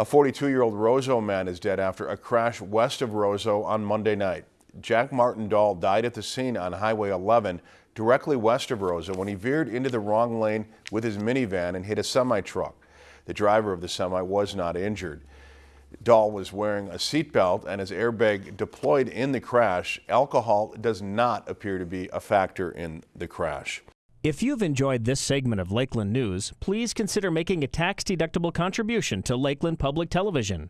A 42-year-old Roseau man is dead after a crash west of Roseau on Monday night. Jack Martin Dahl died at the scene on Highway 11, directly west of Roseau, when he veered into the wrong lane with his minivan and hit a semi-truck. The driver of the semi was not injured. Dahl was wearing a seatbelt and his airbag deployed in the crash. Alcohol does not appear to be a factor in the crash. If you've enjoyed this segment of Lakeland News, please consider making a tax-deductible contribution to Lakeland Public Television.